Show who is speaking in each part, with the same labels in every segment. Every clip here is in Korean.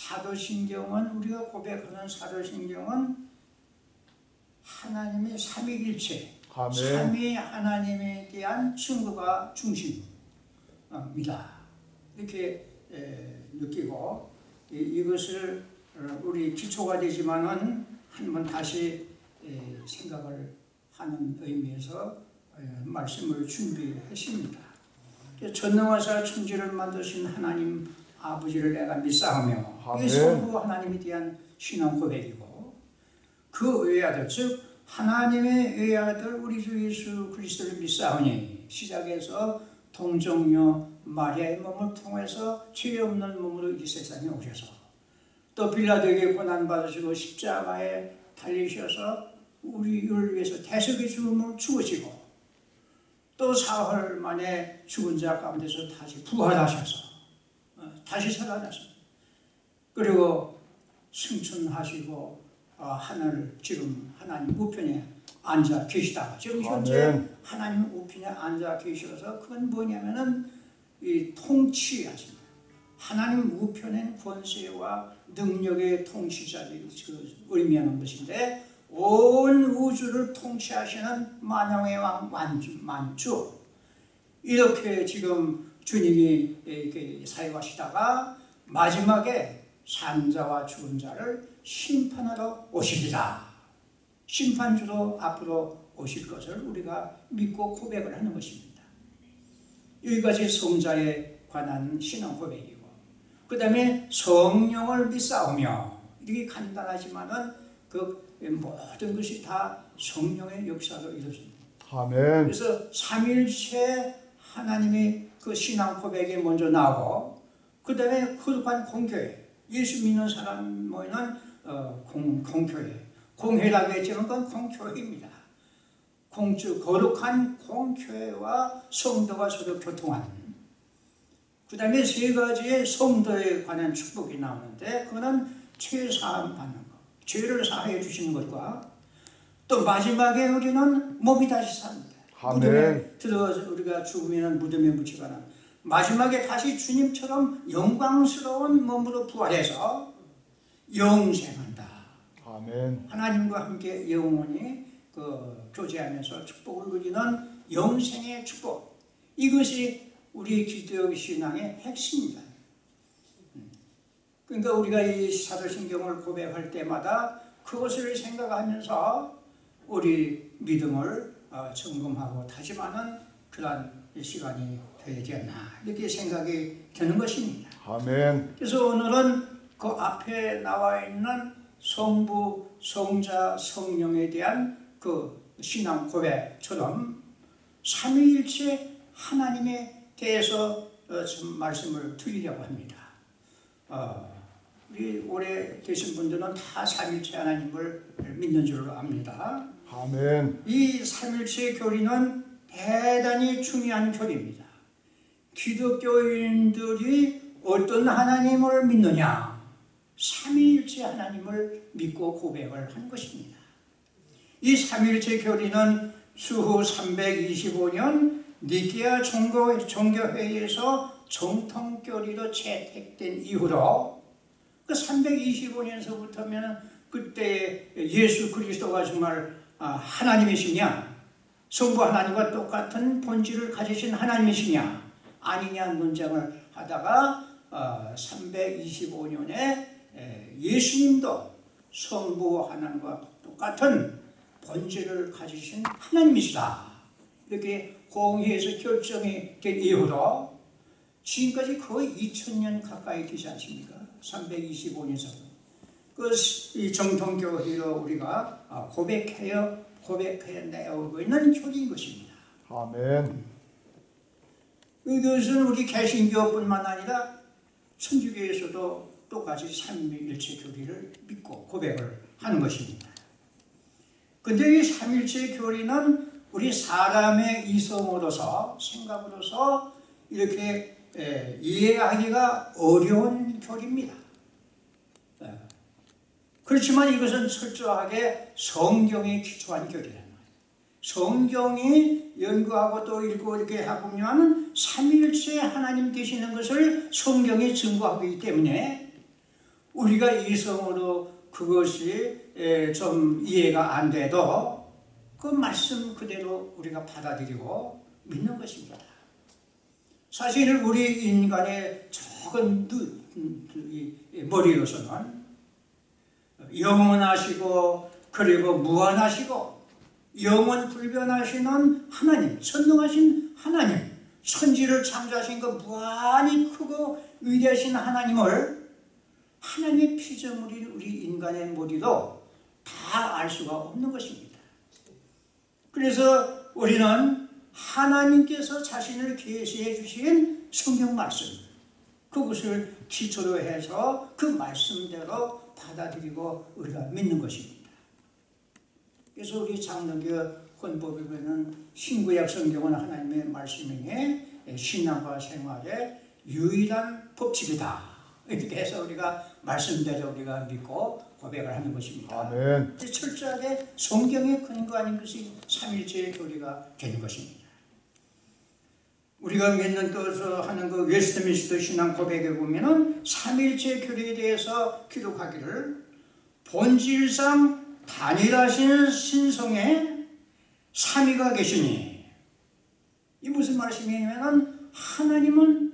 Speaker 1: 사도신경은 우리가 고백하는 사도신경은 하나님의 삼위일체. 삼위 하나님에 대한 증거가 중심입니다. 이렇게 에, 느끼고 이- 이것을 어, 우리 기초가 되지만은 한번 다시 에, 생각을 하는 의미에서 에, 말씀을 준비했습니다. 전능하사 천지를 만드신 하나님 아버지를 내가 믿사오며
Speaker 2: 아멘.
Speaker 1: 이 성부 하나님에 대한 신앙 고백이고 그 외아들 즉 하나님의 외아들 우리 주 예수 그리스도를 믿사오니 시작해서 동정녀 마리아의 몸을 통해서 죄 없는 몸으로 이 세상에 오셔서 또 빌라도에게 고난 받으시고 십자가에 달리셔서 우리를 위해서 대속의 죽음을 죽으시고 또 사흘 만에 죽은 자 가운데서 다시 부활하셔서 어, 다시 살아나서 그리고 승천하시고 어, 하늘 지금 하나님 우편에 앉아 계시다가 지금 현재
Speaker 2: 아멘.
Speaker 1: 하나님 우편에 앉아 계셔서 그건 뭐냐면은 이 통치하신다. 하나님 우편엔 권세와 능력의 통치자를 그 의미하는 것인데 온 우주를 통치하시는 만왕의 왕 만주, 만주 이렇게 지금 주님이 이렇게 사역하시다가 마지막에 산자와 죽은 자를 심판하러 오시리라. 심판주로 앞으로 오실 것을 우리가 믿고 고백을 하는 것입니다. 여기까지 성자에 관한 신앙 고백이고 그 다음에 성령을 믿사오며 이렇게 간단하지만 은 그 모든 것이 다 성령의 역사로 이루어집니다.
Speaker 2: 아멘.
Speaker 1: 그래서 삼일체 하나님의 그 신앙 고백이 먼저 나오고 그 다음에 거룩한 공교회 예수 믿는 사람 모이는 어, 공, 공교회. 공회라고 했지만 그건 공교회입니다. 공주 거룩한 공교회와 성도가 서로 교통하는 그 다음에 세 가지의 성도에 관한 축복이 나오는데 그거는 죄 사함 받는 것 죄를 사해 주시는 것과 또 마지막에 우리는 몸이 다시 삽니다. 무덤에 들어가서 우리가 죽으면 무덤에 묻히거나 마지막에 다시 주님처럼 영광스러운 몸으로 부활해서 영생한다.
Speaker 2: 아멘.
Speaker 1: 하나님과 함께 영원히 그 교제하면서 축복을 누리는 영생의 축복. 이것이 우리 기독 신앙의 핵심입니다. 음. 그러니까 우리가 이 사도신경을 고백할 때마다 그것을 생각하면서 우리 믿음을 어, 점검하고 다짐하는 그러한 시간이 되지 않나 이렇게 생각이 드는 것입니다.
Speaker 2: 아멘.
Speaker 1: 그래서 오늘은 그 앞에 나와 있는 성부, 성자, 성령에 대한 그 신앙 고백처럼 삼위일체 하나님에 대해서 어, 좀 말씀을 드리려고 합니다. 어, 우리 오래 계신 분들은 다 삼위일체 하나님을 믿는 줄로 압니다.
Speaker 2: 아멘.
Speaker 1: 이 삼일체 교리는 대단히 중요한 교리입니다. 기독교인들이 어떤 하나님을 믿느냐? 삼위일체 하나님을 믿고 고백을 한 것입니다. 이 삼위일체 교리는 수후 325년 니케아 종교, 종교회의에서 정통교리로 채택된 이후로 그 325년서부터면 그때 예수 그리스도가 정말 아, 하나님이시냐? 성부 하나님과 똑같은 본질을 가지신 하나님이시냐? 아니냐 논쟁을 하다가 325년에 예수님도 성부 하나님과 똑같은 본질을 가지신 하나님이시다. 이렇게 공의에서 결정이 된 이후로 지금까지 거의 2000년 가까이 되지 않습니까? 325년서. 그이 정통교회로 우리가 아, 고백하여 고백하여 내오고 있는 교리인 것입니다.
Speaker 2: 아멘.
Speaker 1: 이것은 우리 개신교뿐만 아니라 천주교에서도 똑같이 삼위일체 교리를 믿고 고백을 하는 것입니다. 근데 이 삼일체 교리는 우리 사람의 이성으로서 생각으로서 이렇게 에, 이해하기가 어려운 교리입니다. 에, 그렇지만 이것은 철저하게 성경에 기초한 교리란 말이에요. 성경이 연구하고 또 읽고 이렇게 해보면 삼일체 하나님 계시는 것을 성경이 증거하기 때문에 우리가 이성으로 그것이 에, 좀 이해가 안 돼도 그 말씀 그대로 우리가 받아들이고 믿는 것입니다. 사실 우리 인간의 이 머리로서는 영원하시고 그리고 무한하시고 영원 불변하시는 하나님, 선능하신 하나님, 천지를 창조하신 그 무한히 크고 위대하신 하나님을 하나님의 피조물인 우리 인간의 머리로 다 알 수가 없는 것입니다. 그래서 우리는 하나님께서 자신을 계시해 주신 성경 말씀, 그것을 기초로 해서 그 말씀대로 받아들이고 우리가 믿는 것입니다. 그래서 우리 장로교 헌법에 보면 신구약 성경은 하나님의 말씀이니 신앙과 생활의 유일한 법칙이다. 이렇게 해서 우리가 말씀대로 우리가 믿고 고백을 하는 것입니다.
Speaker 2: 아멘.
Speaker 1: 철저하게 성경에 근거하는 것이 삼일체의 교리가 되는 것입니다. 우리가 믿는 또서 하는 그 웨스트민스터 신앙 고백에 보면은 삼일체 교리에 대해서 기록하기를 본질상 단일하신 신성에 삼위가 계시니 이 무슨 말씀이냐면은 하나님은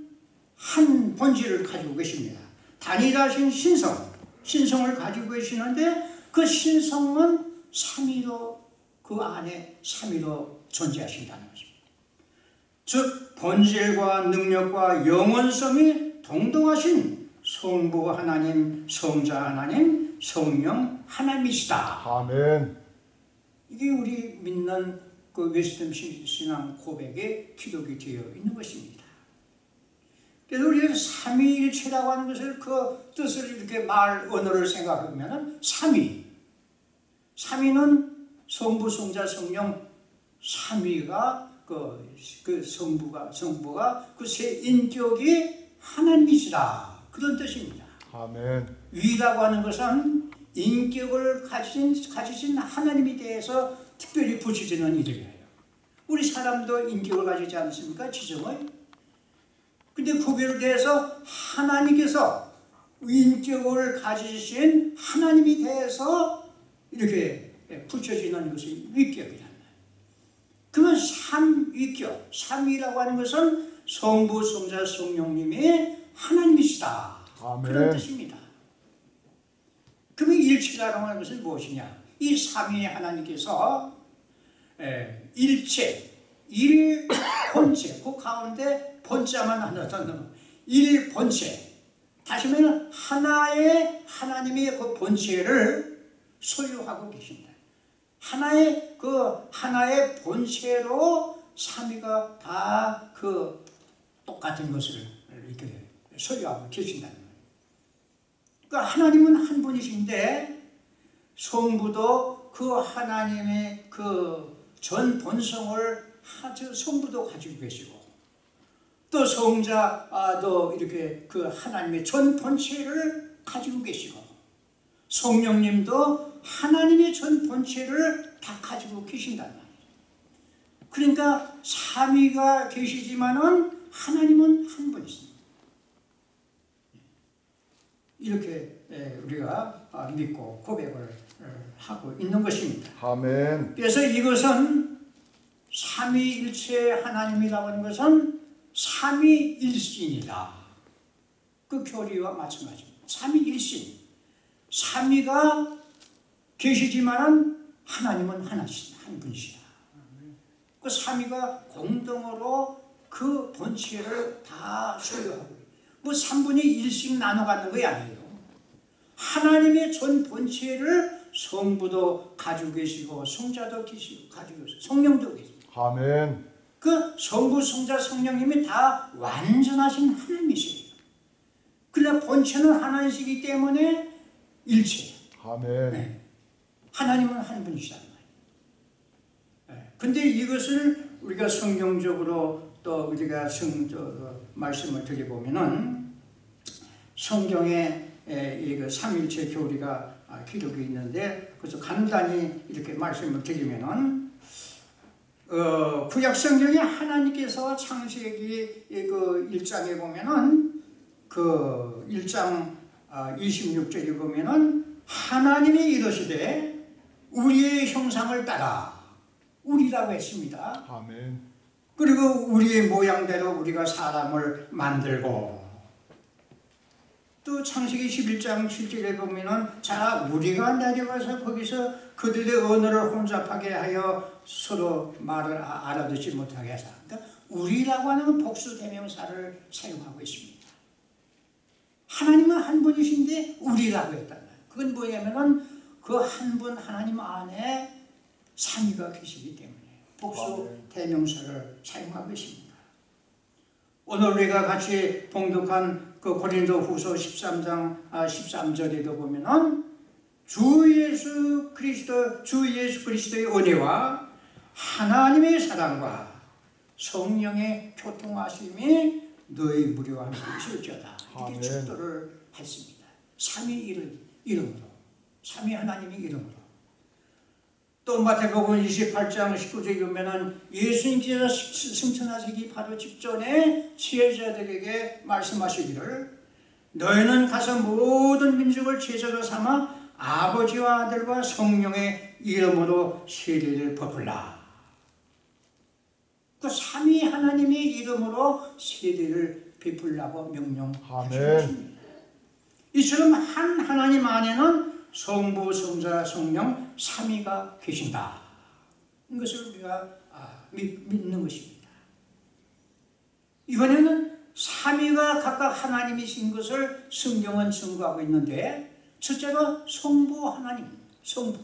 Speaker 1: 한 본질을 가지고 계십니다. 단일하신 신성, 신성을 가지고 계시는데 그 신성은 삼위로 그 안에 삼위로 존재하신다는 것입니다. 즉 본질과 능력과 영원성이 동등하신 성부 하나님, 성자 하나님, 성령 하나님이시다.
Speaker 2: 아멘.
Speaker 1: 이게 우리 믿는 그 웨스턴 신앙 고백에 기록이 되어 있는 것입니다. 그래서 우리가 삼위일체라고 하는 것을 그 뜻을 이렇게 말 언어를 생각하면 삼위. 삼위는 성부, 성자, 성령 삼위가 그, 그 성부가 성부가 그 세 인격이 하나님이시다 그런 뜻입니다.
Speaker 2: 아멘.
Speaker 1: 위라고 하는 것은 인격을 가진 가지신 하나님에 대해서 특별히 붙여지는 이름이에요. 우리 사람도 인격을 가지지 않습니까? 지정을. 근데 거기에 대해서 하나님께서 인격을 가지신 하나님에 대해서 이렇게 붙여지는 것이 말이에요. 그러면 삼위격, 삼위라고 하는 것은 성부, 성자, 성령님이 하나님이시다.
Speaker 2: 아멘.
Speaker 1: 그런 뜻입니다. 그러면 일체라고 하는 것은 무엇이냐? 이 삼위 하나님께서 에, 일체, 일 본체, 그 가운데 본자만 하나 더 넣어. 일본체. 다시 말하면 하나의 하나님의 그 본체를 소유하고 계신다. 하나의 그 하나의 본체로 삼위가 다 그 똑같은 것을 이렇게 소유하고 계신다는 거예요. 그러니까 하나님은 한 분이신데 성부도 그 하나님의 그 전 본성을 아주 성부도 가지고 계시고 또 성자도 이렇게 그 하나님의 전 본체를 가지고 계시고 성령님도 하나님의 전 본체를 다 가지고 계신단 말이에요. 그러니까 삼위가 계시지만은 하나님은 한 분이십니다. 이렇게 예, 우리가 아, 믿고 고백을 어, 하고 있는 것입니다.
Speaker 2: 아멘.
Speaker 1: 그래서 이것은 삼위일체 하나님이라고 하는 것은 삼위일신이다. 그 교리와 마찬가지입니다. 삼위일신. 삼위가 계시지만은 하나님은 하나씩 한 분이시다. 그 삼위가 공동으로 그 본체를 다 소유하고 뭐 3분의 1씩 나눠 갖는 거 아니에요. 하나님의 전 본체를 성부도 가지고 계시고 성자도 계시고 가지고 계시고 성령도 계시고
Speaker 2: 아멘.
Speaker 1: 그 성부, 성자, 성령님이 다 완전하신 하나님이세요. 그러나 본체는 하나이시기 때문에 일체.
Speaker 2: 아멘.
Speaker 1: 네. 하나님은 한 분이시단 말이에요. 네. 근데 이것을 우리가 성경적으로 또 우리가 성, 저, 그 말씀을 드려보면은 성경에 이그 삼일체 교리가 아, 기록이 있는데 그래서 간단히 이렇게 말씀을 드리면은 어, 구약 성경에 하나님께서 창세기 그 1장에 보면은 그 1장 26절에 보면은 하나님이 이르시되 우리의 형상을 따라 우리라고 했습니다.
Speaker 2: 아멘.
Speaker 1: 그리고 우리의 모양대로 우리가 사람을 만들고 또 창세기 11장 7절에 보면은 자 우리가 내려가서 거기서 그들의 언어를 혼잡하게 하여 서로 말을 아- 알아듣지 못하게 하자. 그러니까 우리라고 하는 복수 대명사를 사용하고 있습니다. 하나님은 한 분이신데 우리라고 했단 말이에요. 그건 뭐냐면은 그 한 분 하나님 안에 삼위가 계시기 때문에 복수. 대명사를 사용하고 있습니다. 오늘 우리가 같이 봉독한 그 고린도 후서 13장 13절에도 보면은 주 예수 그리스도 주 예수 그리스도의 은혜와 하나님의 사랑과 성령의 교통하심이 너희 함께 있을지어다 이렇게. 축도를 했습니다. 삼위 이름, 이름으로 삼위 하나님의 이름으로 또 마태복음 28장 19절에 보면은 예수님께서 승천하시기 바로 직전에 지혜자들에게 말씀하시기를 너희는 가서 모든 민족을 제자로 삼아 아버지와 아들과 성령의 이름으로 세례를 베풀라. 그 삼위 하나님의 이름으로 세례를 베풀라고 명령하셨습니다. 이처럼 한 하나님 안에는 성부, 성자, 성령 삼위가 계신다. 이것을 우리가 아, 믿, 믿는 것입니다. 이번에는 삼위가 각각 하나님이신 것을 성경은 증거하고 있는데 첫째로 성부 하나님, 성부.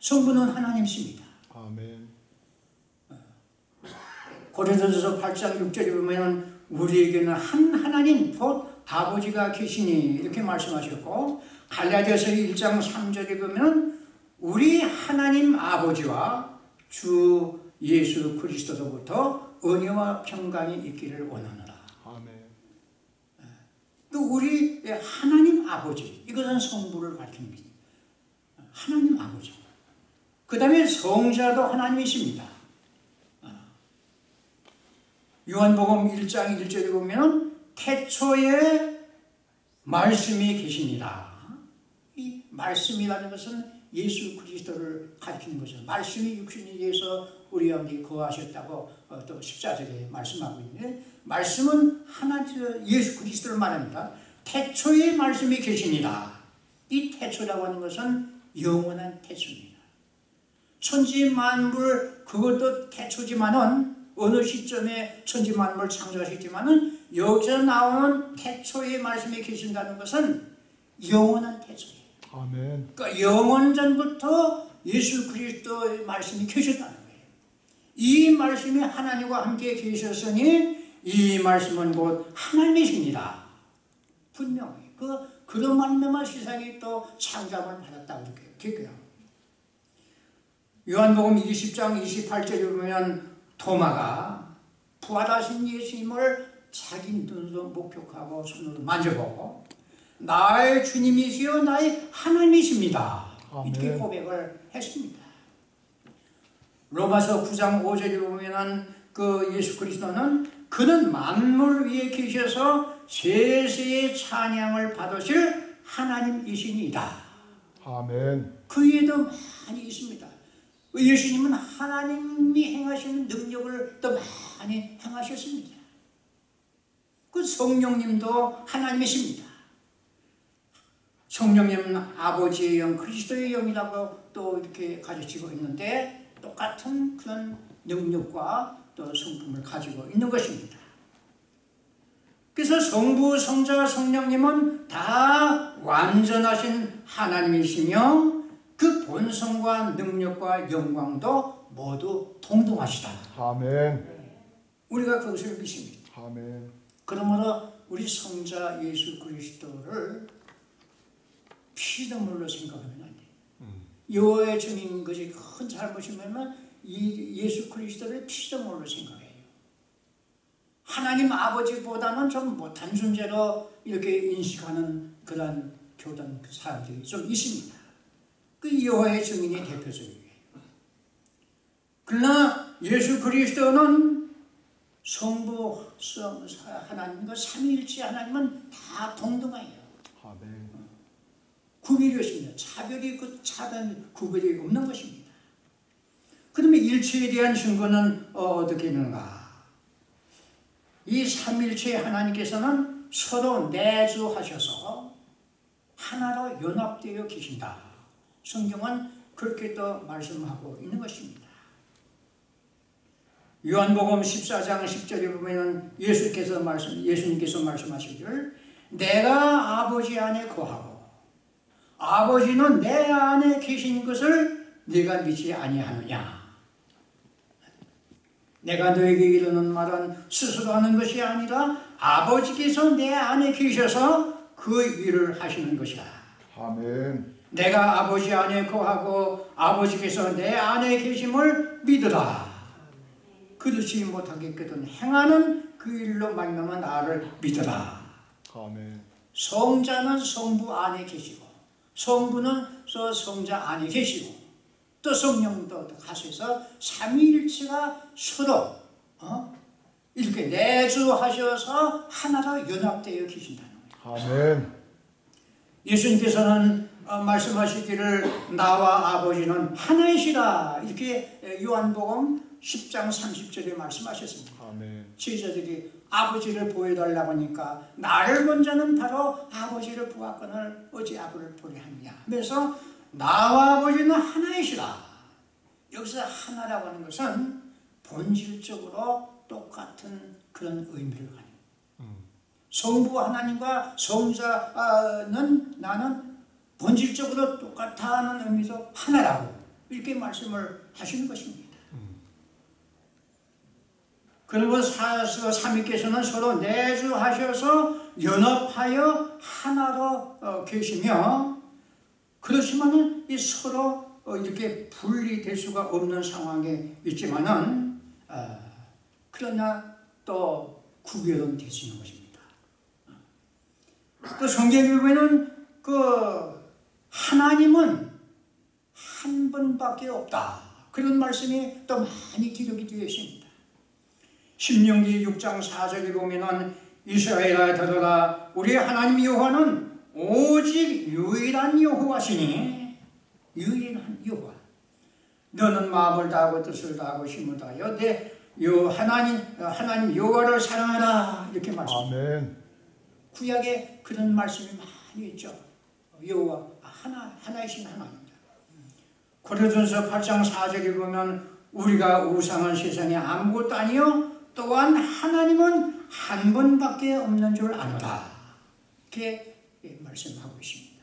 Speaker 1: 성부는 하나님이십니다.
Speaker 2: 아멘.
Speaker 1: 고린도전서 8장 6절에 보면 우리에게는 한 하나님 곧 아버지가 계시니 이렇게 말씀하셨고 갈라디아서 1장 3절에 보면 우리 하나님 아버지와 주 예수 그리스도로부터 은혜와 평강이 있기를 원하노라.
Speaker 2: 아멘.
Speaker 1: 또 우리 하나님 아버지 이것은 성부를 가리킵니다. 하나님 아버지. 그 다음에 성자도 하나님이십니다. 아. 요한복음 1장 1절에 보면 태초에 말씀이 계십니다. 이 말씀이라는 것은 예수 그리스도를 가리키는 거죠. 말씀이 육신이 돼서 우리 가운데 거하셨다고 어, 또 십자절에 말씀하고 있는데 말씀은 하나님 예수 그리스도를 말합니다. 태초에 말씀이 계십니다. 이 태초라고 하는 것은 영원한 태초입니다. 천지 만물 그것도 태초지만은 어느 시점에 천지 만물 창조하셨지만은 여기서 나오는 태초의 말씀이 계신다는 것은 영원한 태초예요.
Speaker 2: 아멘.
Speaker 1: 그러니까 영원 전부터 예수 그리스도의 말씀이 계셨다는 거예요. 이 말씀이 하나님과 함께 계셨으니 이 말씀은 곧 하나님이십니다. 분명히 그 그런 말씀만 세상이 또 창조함을 받았다고 이렇게 기억해요. 요한복음 20장 28절에 보면 토마가 부활하신 예수님을 자기 눈으로 목격하고 손으로 만져보고 나의 주님이시여 나의 하나님이십니다. 이렇게
Speaker 2: 아멘.
Speaker 1: 고백을 했습니다. 로마서 9장 5절에 보면은 그 예수 그리스도는 그는 만물 위에 계셔서 세세의 찬양을 받으실 하나님이시니이다.
Speaker 2: 아멘.
Speaker 1: 그 위에도 많이 있습니다. 예수님은 하나님이 행하시는 능력을 또 많이 행하셨습니다. 그 성령님도 하나님이십니다. 성령님은 아버지의 영, 그리스도의 영이라고 또 이렇게 가르치고 있는데 똑같은 그런 능력과 또 성품을 가지고 있는 것입니다. 그래서 성부, 성자, 성령님은 다 완전하신 하나님이시며 그 본성과 능력과 영광도 모두 동등하시다.
Speaker 2: 아멘.
Speaker 1: 우리가 그것을 믿습니다.
Speaker 2: 아멘.
Speaker 1: 그러므로 우리 성자 예수 그리스도를 피눈물로 생각하면 안 돼. 여호와의 증인 것이 큰 잘못이면은 이 예수 그리스도를 피눈물로 생각해요. 하나님 아버지보다는 좀 못한 존재로 이렇게 인식하는 그런 교단 그 사람들이 좀 있습니다. 그 여호와의 증인이 대표적이에요. 그러나 예수 그리스도는 성부, 성, 하나님과 삼위일체 하나님은 다 동등해요.
Speaker 2: 아멘.
Speaker 1: 구별이 없습니다. 차별이 그 차단 구별이 없는 것입니다. 그러면 일체에 대한 증거는 어, 어떻게 있는가? 이 삼일체 하나님께서는 서로 내주하셔서 하나로 연합되어 계신다. 성경은 그렇게 또 말씀하고 있는 것입니다. 요한복음 14장 10절에 보면은 예수께서 말씀 예수님께서 말씀하시기를 내가 아버지 안에 거하고 아버지는 내 안에 계신 것을 네가 믿지 아니하느냐 내가 너에게 이르는 말은 스스로 하는 것이 아니라 아버지께서 내 안에 계셔서 그 일을 하시는 것이다
Speaker 2: 아멘.
Speaker 1: 내가 아버지 안에 거하고 아버지께서 내 안에 계심을 믿으라. 그렇지 못하겠거든 행하는 그 일로 말미암아 나를 믿으라.
Speaker 2: 아멘.
Speaker 1: 성자는 성부 안에 계시고 성부는 저 성자 안에 계시고 또 성령도 가셔서 삼위일체가 서로 어? 이렇게 내주하셔서 하나로 연합되어 계신다는 거예요.
Speaker 2: 아멘.
Speaker 1: 예수님께서는 어, 말씀하시기를 나와 아버지는 하나이시라 이렇게 요한복음 10장 30절에 말씀하셨습니다.
Speaker 2: 아멘.
Speaker 1: 제자들이 아버지를 보여달라고 하니까 나를 본 자는 바로 아버지를 보았거늘 어찌 아버지를 보려 하느냐 하면서 나와 아버지는 하나이시라 여기서 하나라고 하는 것은 본질적으로 똑같은 그런 의미를 가는 성부 하나님과 성자는 나는 본질적으로 똑같다는 의미에서 하나라고 이렇게 말씀을 하시는 것입니다. 그리고 사서 삼위께서는 서로 내주하셔서 연합하여 하나로 어, 계시며 그렇지만은 이 서로 어, 이렇게 분리될 수가 없는 상황에 있지만은 아, 그러나 또 구별은 되시는 것입니다. 또 성경에 보면은 그 하나님은 한 분밖에 없다. 그런 말씀이 또 많이 기록이 되어 있습니다. 신명기 6장 4절에 보면은 이스라엘아 들어라 우리 하나님 여호와는 오직 유일한 여호와시니 유일한 여호와 너는 마음을 다하고 뜻을 다하고 힘을 다하여 내 요 하나님 하나님 여호와를 사랑하라 이렇게 말씀합니다.
Speaker 2: 아멘.
Speaker 1: 구약에 그런 말씀이 많이 있죠. 여호와 하나 하나이신 하나입니다. 고린도전서 8장 4절에 보면 우리가 우상한 세상에 아무것도 아니요 또한 하나님은 한 분밖에 없는 줄 아노라. 이렇게 말씀하고 있습니다.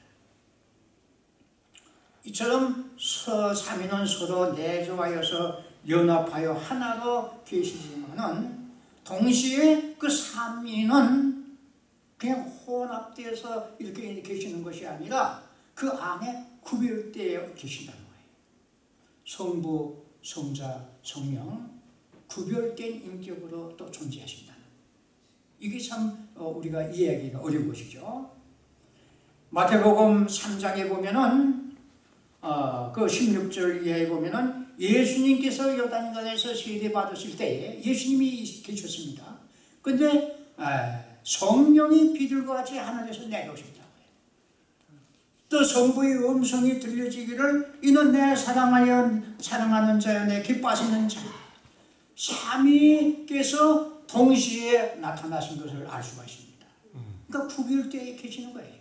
Speaker 1: 이처럼 서 삼위는 서로 내조하여서 연합하여 하나로 계시지만은 동시에 그 삼위는 그냥 혼합되어서 이렇게 계시는 것이 아니라 그 안에 구별되어 계신다는 거예요. 성부, 성자, 성령 구별된 인격으로 또 존재하신다는 이게 참 어, 우리가 이해하기가 어려운 것이죠. 마태복음 3장에 보면은 어, 그 16절 이하에 보면은 예수님께서 요단강에서 세례 받으실 때에 예수님이 계셨습니다. 근데 아, 성령이 비둘과 같이 하늘에서 내려오셨다고 해요. 또 성부의 음성이 들려지기를 이는 내 사랑하여 사랑하는 자여 내 기뻐하시는 자. 삼위께서 동시에 나타나신 것을 알 수가 있습니다. 그러니까 구별되어 계시는 거예요.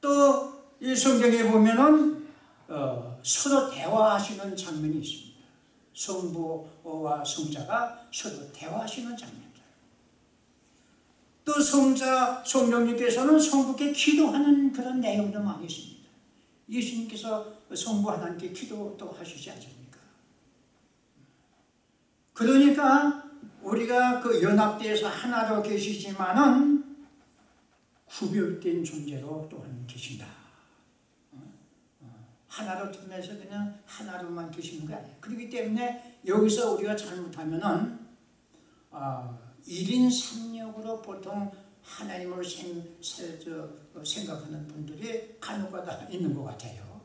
Speaker 1: 또 이 성경에 보면은 어, 서로 대화하시는 장면이 있습니다. 성부와 성자가 서로 대화하시는 장면들. 또 성자 성령님께서는 성부께 기도하는 그런 내용도 많이 있습니다. 예수님께서 성부 하나님께 기도도 하시지 않습니까? 그러니까 우리가 그 연합대에서 하나로 계시지만은 구별된 존재로 또한 계신다. 어? 어, 하나로 통해서 그냥 하나로만 계시는 거 아니에요. 그렇기 때문에 여기서 우리가 잘못하면은 아, 1인 3역으로 보통 하나님을 생, 어, 생각하는 분들이 간혹가다 있는 것 같아요.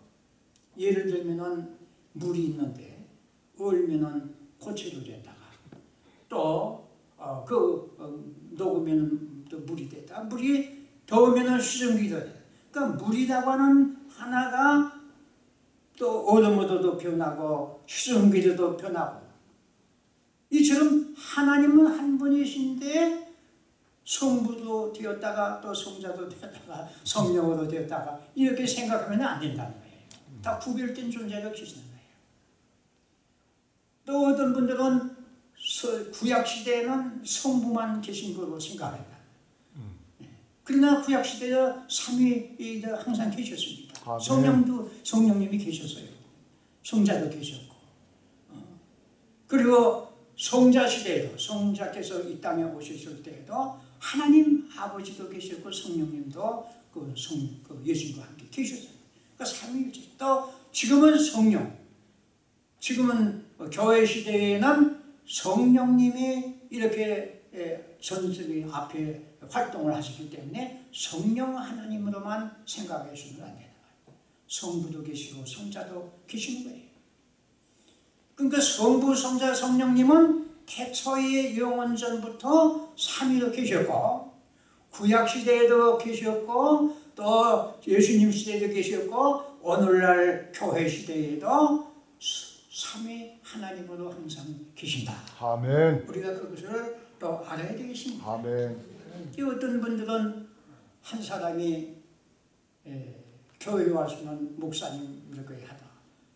Speaker 1: 예를 들면은 물이 있는데 얼면은 고체로 됐다가 또그 어, 녹으면 또 물이 됐다. 물이 더우면은 수증기도 돼. 그러니까 물이라고 하는 하나가 또 얼음으로도 변하고 수증기로도 변하고 이처럼 하나님은 한 분이신데 성부도 되었다가 또 성자도 되었다가 성령으로 되었다가 이렇게 생각하면 안 된다는 거예요. 다 구별된 존재가 계시는 거예요. 또 어떤 분들은 서- 구약 시대에는 성부만 계신 걸로 생각한다. 네. 그러나 구약 시대에 삼위가 항상 계셨습니다.
Speaker 2: 아멘.
Speaker 1: 성령도 성령님이 계셨어요. 성자도 계셨고. 어. 그리고 성자 시대에도 성자께서 이 땅에 오셨을 때에도 하나님 아버지도 계셨고 성령님도 그 성, 그 예수님과 함께 계셨어요. 그러니까 삼위일체. 또 지금은 성령. 지금은 어, 교회 시대에는 성령님이 이렇게 예, 전승이 앞에 활동을 하시기 때문에 성령 하나님으로만 생각해서는 안 거예요. 성부도 계시고 성자도 계시는 거예요. 그러니까 성부, 성자, 성령님은 태초의 영원 전부터 삼위로 계셨고 구약 시대에도 계셨고 또 예수님 시대에도 계셨고 오늘날 교회 시대에도 삼위 하나님으로 항상 계신다.
Speaker 2: 아멘.
Speaker 1: 우리가 그것을 또 알아야 되겠습니다.
Speaker 2: 아멘.
Speaker 1: 이 어떤 분들은 한 사람이 에, 교회 와서는 목사님 이렇게 하다.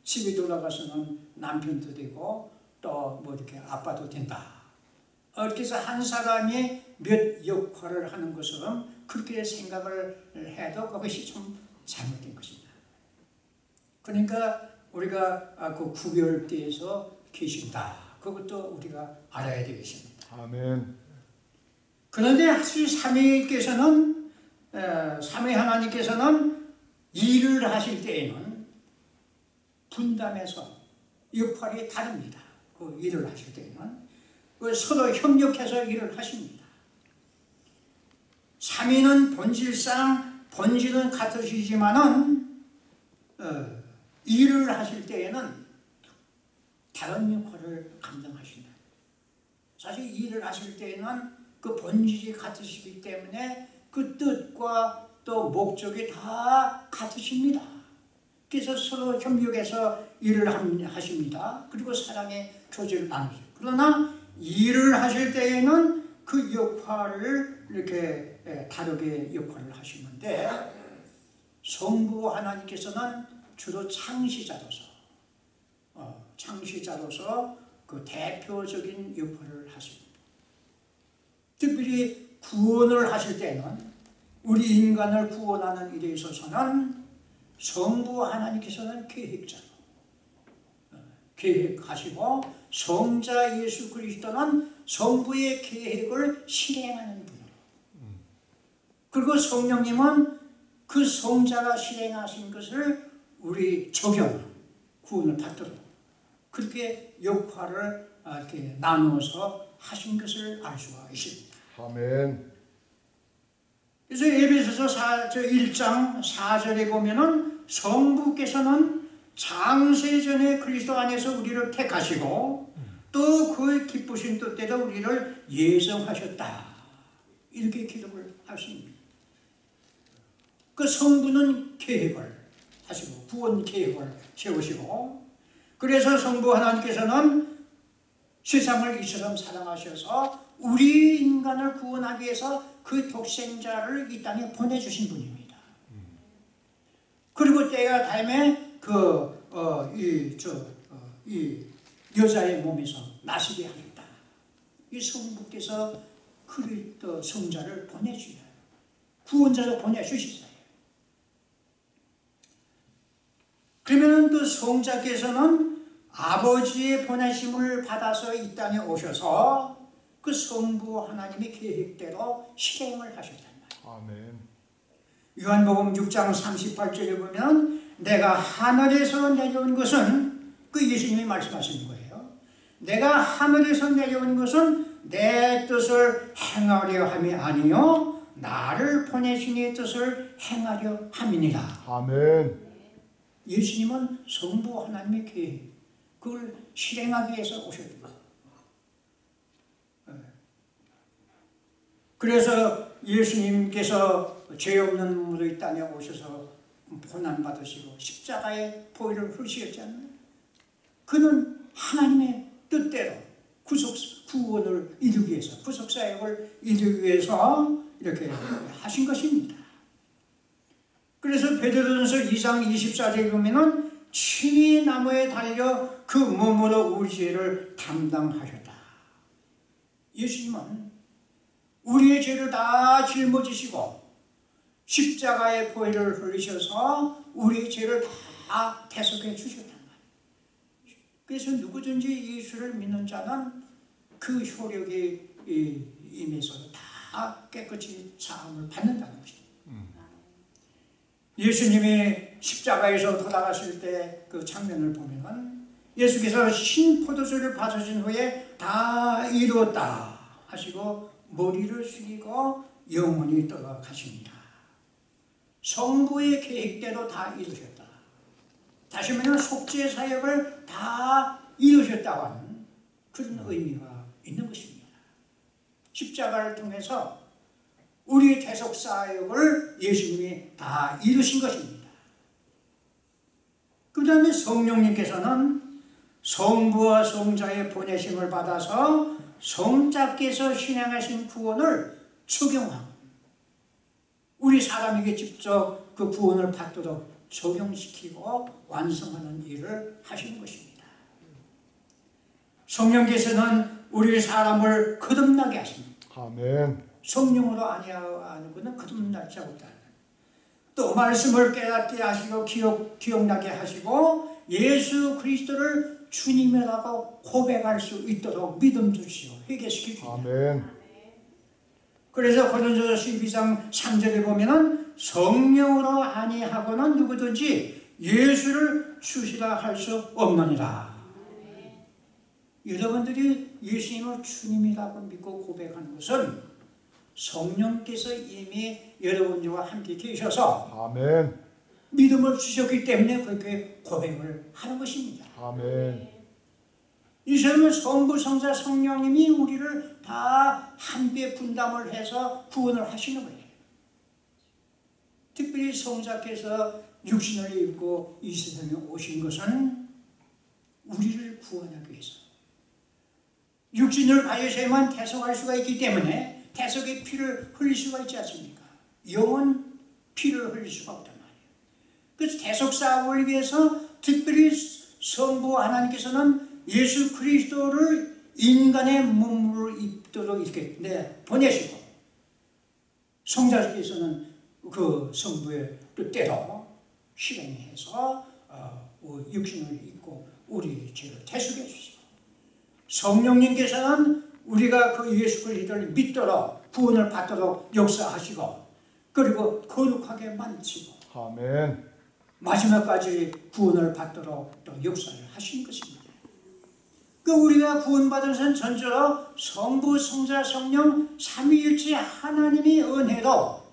Speaker 1: 집에 돌아가서는 남편도 되고 또 뭐 이렇게 아빠도 된다. 이렇게 해서 한 사람이 몇 역할을 하는 것처럼 그렇게 생각을 해도 그것이 좀 잘못된 것입니다. 그러니까 우리가 아, 그 구별대에서 계신다. 그것도 우리가 알아야 되겠습니다.
Speaker 2: 아멘.
Speaker 1: 그런데 하실 삼위께서는 에, 삼위 하나님께서는 일을 하실 때에는 분담해서 역할이 다릅니다. 그 일을 하실 때에는 그 서로 협력해서 일을 하십니다. 삼위는 본질상 본질은 같으시지만은 어, 일을 하실 때에는 다른 역할을 감당하신다. 사실 일을 하실 때에는 그 본질이 같으시기 때문에 그 뜻과 또 목적이 다 같으십니다. 그래서 서로 협력해서 일을 함- 하십니다. 그리고 사랑의 교제를 나누죠. 그러나 일을 하실 때에는 그 역할을 이렇게 예, 다르게 역할을 하시는데 성부 하나님께서는 주로 창시자로서 어, 창시자로서 그 대표적인 역할을 하십니다. 특별히 구원을 하실 때는 우리 인간을 구원하는 일에 있어서는 성부 하나님께서는 계획자로 어, 계획하시고 성자 예수 그리스도는 성부의 계획을 실행하는 분으로 그리고 성령님은 그 성자가 실행하신 것을 우리 적용 구원을 받도록 그렇게 역할을 아, 이렇게 나누어서 하신 것을 알 수가 있습니다.
Speaker 2: 아멘.
Speaker 1: 그래서 에베소서 4, 저 1장 4절에 보면은 성부께서는 장세전에 그리스도 안에서 우리를 택하시고 또그 기쁘신 뜻대로 우리를 예정하셨다. 이렇게 기록을 하십니다. 그 성부는 계획을 하시고 구원 계획을 세우시고 그래서 성부 하나님께서는 세상을 이처럼 사랑하셔서 우리 인간을 구원하기 위해서 그 독생자를 이 땅에 보내주신 분입니다. 그리고 때가 닮에 그이저이 여자의 몸에서 나시게 하겠다. 이 성부께서 그리스도 성자를 보내주셔요. 구원자를 보내주셨어요. 그러면 또 성자께서는 아버지의 보내심을 받아서 이 땅에 오셔서 그 성부 하나님의 계획대로 실행을 하셨단 말이에요.
Speaker 2: 아멘.
Speaker 1: 요한복음 6장 38절에 보면 내가 하늘에서 내려온 것은 그 예수님이 말씀하시는 거예요. 내가 하늘에서 내려온 것은 내 뜻을 행하려 함이 아니요 나를 보내신 이의 뜻을 행하려 함이니라.
Speaker 2: 아멘.
Speaker 1: 예수님은 성부 하나님의 계획, 그걸 실행하기 위해서 오셨다. 그래서 예수님께서 죄 없는 무도의 땅에 오셔서 고난 받으시고 십자가의 보혈을 흘리셨잖아요. 그는 하나님의 뜻대로 구속 구원을 이루기 위해서 구속 사역을 이루기 위해서 이렇게 하신 것입니다. 그래서 베드로전서 2장 24절에 보면은 친히 나무에 달려 그 몸으로 우리 죄를 담당하셨다. 예수님은 우리의 죄를 다 짊어지시고 십자가의 보혈을 흘리셔서 우리의 죄를 다 대속해 주셨단 말이에요. 그래서 누구든지 예수를 믿는 자는 그 효력이 이- 임해서 다 깨끗이 사함을 받는다는 것입니다. 예수님이 십자가에서 돌아가실 때 그 장면을 보면은 예수께서 신 포도주를 받으신 후에 다 이루었다 하시고 머리를 숙이고 영원히 떠나가십니다. 성부의 계획대로 다 이루셨다. 다시 말하면 속죄 사역을 다 이루셨다고 하는 그런 의미가 있는 것입니다. 십자가를 통해서 우리 대속 사역을 예수님이 다 이루신 것입니다. 그 다음에 성령님께서는 성부와 성자의 보내심을 받아서 성자께서 신앙하신 구원을 적용하고 우리 사람에게 직접 그 구원을 받도록 적용시키고 완성하는 일을 하시는 것입니다. 성령께서는 우리 사람을 거듭나게 하십니다.
Speaker 2: 아멘.
Speaker 1: 성령으로 아니하는 것은 거듭날 자 없다. 또 말씀을 깨닫게 하시고 기억, 기억나게 하시고 예수 그리스도를 주님이라고 고백할 수 있도록 믿음 주시오 회개시키십니다.
Speaker 2: 아멘.
Speaker 1: 그래서 고린도서 12장 3절에 보면은 성령으로 아니하고는 누구든지 예수를 주시라 할 수 없느니라. 여러분들이 예수님을 주님이라고 믿고 고백하는 것은 성령께서 이미 여러분들과 함께 계셔서
Speaker 2: 아멘.
Speaker 1: 믿음을 주셨기 때문에 그렇게 고백을 하는 것입니다.
Speaker 2: 아멘.
Speaker 1: 이 사람은 성부, 성자, 성령님이 우리를 다 함께 분담을 해서 구원을 하시는 거예요. 특별히 성자께서 육신을 입고 이 세상에 오신 것은 우리를 구원하기 위해서. 육신을 가지셔야만 대속할 수가 있기 때문에 대속의 피를 흘릴 수가 있지 않습니까? 영은 피를 흘릴 수가 없단 말이에요. 그래서 대속 사업을 위해서 특별히 성부 하나님께서는 예수 그리스도를 인간의 몸으로 입도록 이렇게 네, 보내시고 성자께서는 그 성부의 뜻대로 실행해서 어, 육신을 입고 우리 죄를 대속해 주시고 성령님께서는 우리가 그 예수 그리스도를 믿도록 구원을 받도록 역사하시고 그리고 거룩하게 만드시고
Speaker 2: 아멘.
Speaker 1: 마지막까지 구원을 받도록 또 역사를 하신 것입니다. 그 우리가 구원받은 선 전적으로 성부, 성자, 성령 삼위일체 하나님의 은혜로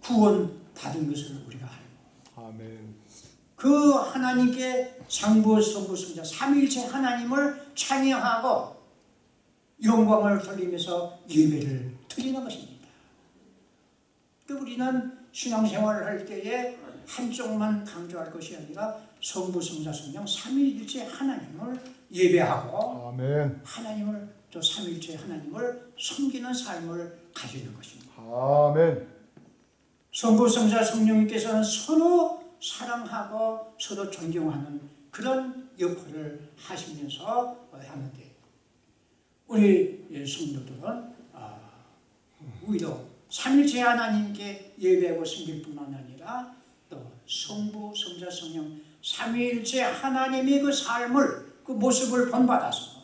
Speaker 1: 구원받은 것을 우리가 알고
Speaker 2: 아멘.
Speaker 1: 그 하나님께 상부, 성부, 성자 삼위일체 하나님을 찬양하고 영광을 돌리면서 예배를 드리는 것입니다. 그 우리는 신앙생활을 할 때에 한쪽만 강조할 것이 아니라 성부, 성자, 성령 삼위일체 하나님을 예배하고
Speaker 2: 아멘.
Speaker 1: 하나님을 또 삼위일체 하나님을 섬기는 삶을 가지는 것입니다.
Speaker 2: 아멘.
Speaker 1: 성부, 성자, 성령님께서는 서로 사랑하고 서로 존경하는 그런 역할을 하시면서 하는데 우리 성도들은 아, 오히려 삼일체 하나님께 예배하고 섬길 뿐만 아니라 또 성부, 성자, 성령 삼위일체 하나님의 그 삶을 그 모습을 본받아서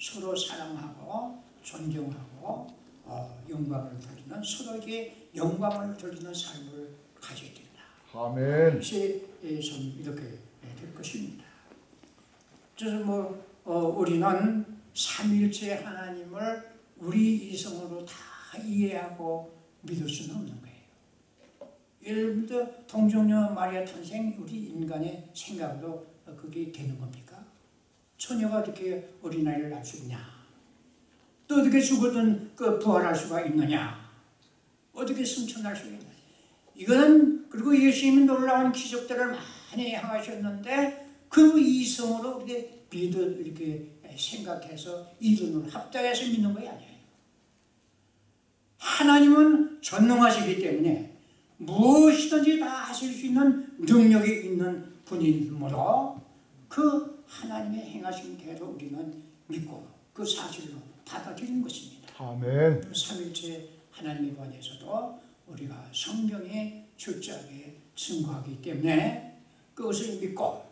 Speaker 1: 서로 사랑하고 존경하고 어, 영광을 돌리는 서로에게 영광을 돌리는 삶을 가져야 된다.
Speaker 2: 아멘.
Speaker 1: 좀 이렇게 될 것입니다. 그래서 뭐 어, 우리는 삼일체 하나님을 우리 이성으로 다 이해하고 믿을 수는 없는 거예요. 예를 들어 동정녀 마리아 탄생 우리 인간의 생각으로 그게 되는 겁니까? 처녀가 어떻게 어린아이를 낳을 수 있냐? 또 어떻게 죽었던 그 부활할 수가 있느냐? 어떻게 승천할 수가 있느냐? 이거는 그리고 예수님이 놀라운 기적들을 많이 행하셨는데 그 이성으로 이렇게 믿어 이렇게 생각해서 이론을 합당해서 믿는 것이 아니에요. 하나님은 전능하시기 때문에 무엇이든지 다 하실 수 있는 능력이 있는 분이므로 그 하나님의 행하신 대로 우리는 믿고 그 사실로 받아들이는 것입니다.
Speaker 2: 아멘.
Speaker 1: 삼일체 하나님에 관해서도 우리가 성경에 철저하게 증거하기 때문에 그것을 믿고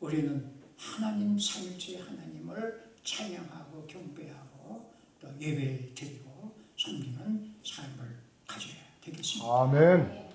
Speaker 1: 우리는 하나님 삼일체 하나님을 찬양하고 경배하고 또 예배 드리고 섬기는 삶을 가져야 되겠습니다.
Speaker 2: 아멘.